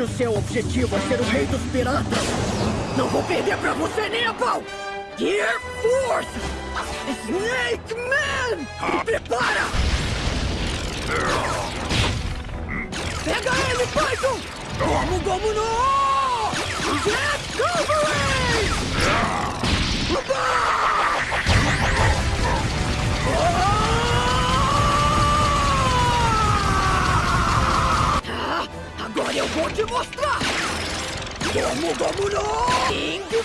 Se o seu objetivo é ser o rei dos piratas, não vou perder pra você nem a pau! Gear Force! Snake Man! Se prepara! Pega ele, Python! Gomu Gomu no! Agora eu vou te mostrar! Gomu Gomu no!